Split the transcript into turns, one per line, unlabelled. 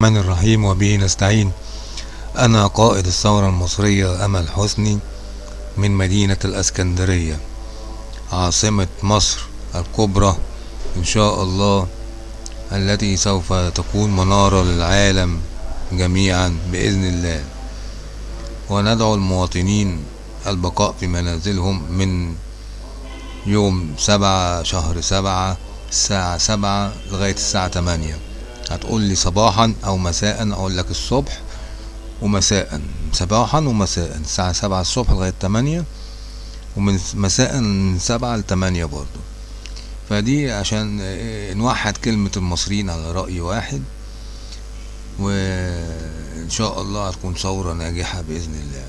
الرحمن الرحيم وبه نستعين. أنا قائد الثورة المصرية أمل حسني من مدينة الأسكندرية عاصمة مصر الكبرى إن شاء الله التي سوف تكون منارة للعالم جميعا بإذن الله. وندعو المواطنين البقاء في منازلهم من يوم سبعة شهر سبعة الساعة سبعة لغاية الساعة تمانية. هتقول لي صباحا أو مساء أقول لك الصبح ومساء. صباحا ومساء الساعة سبعة الصبح لغاية تمانية ومن مساء من سبعة لتمانية برضو. فدي عشان نوحد كلمة المصريين على رأي واحد وإن شاء الله هتكون ثورة ناجحة بإذن الله.